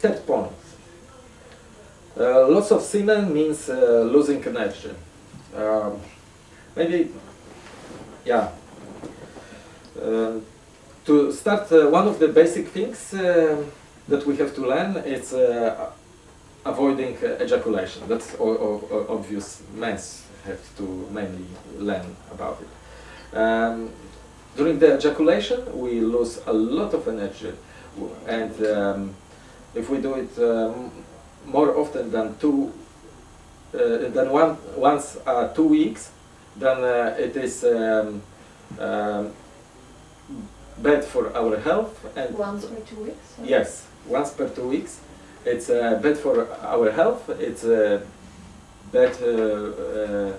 third point. Uh, loss of semen means uh, losing energy. Um, maybe, yeah. Uh, to start, uh, one of the basic things uh, that we have to learn is uh, avoiding ejaculation. That's obvious. Men have to mainly learn about it. Um, during the ejaculation, we lose a lot of energy, and um, if we do it um, more often than two, uh, than one once uh, two weeks, then uh, it is um, um, bad for our health. And once per two weeks. Yes, once per two weeks. It's uh, bad for our health. It's uh, bad uh,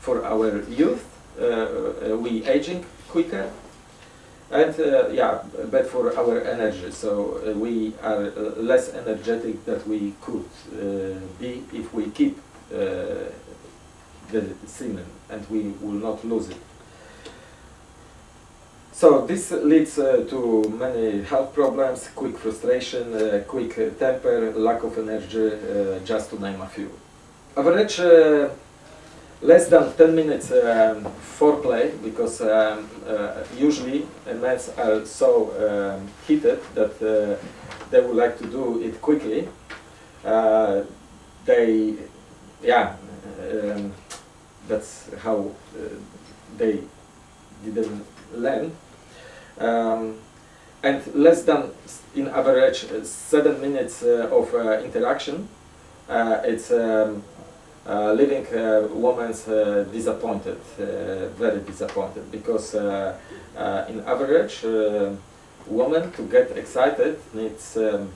for our youth. we aging quicker and uh, yeah, bad for our energy. So uh, we are uh, less energetic than we could be if we keep the semen and we will not lose it. So this leads uh, to many health problems, quick frustration, uh, quick temper, lack of energy, uh, just to name a few. Average less than 10 minutes um, foreplay because um, uh, usually men are so um, heated that uh, they would like to do it quickly. Uh, they, yeah, um, that's how uh, they didn't learn. Um, and less than, in average, seven minutes uh, of uh, interaction. it's um, uh, leaving uh, women uh, disappointed, uh, very disappointed, because uh, uh, in average, woman to get excited needs um,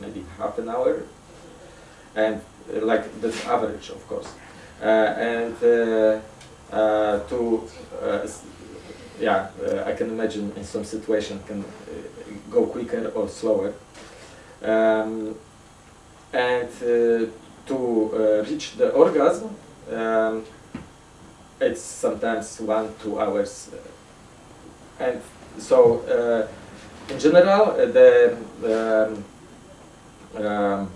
maybe half an hour, and like the average, of course, and to yeah, I can imagine in some situation can go quicker or slower, um, and to uh, reach the orgasm, um, it's sometimes one, two hours. Uh, and so, uh, in general, the um, um,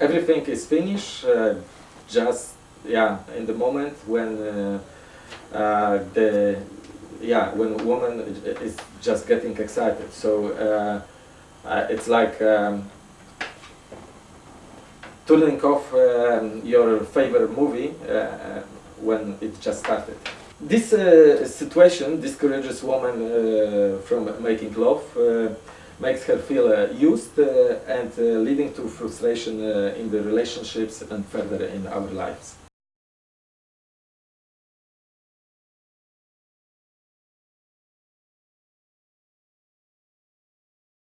everything is finished just yeah in the moment when the yeah, when woman is just getting excited. So uh, uh, it's like um, turning off um, your favorite movie uh, uh, when it just started. This uh, situation discourages women uh, from making love, uh, makes her feel uh, used and leading to frustration in the relationships and further in our lives.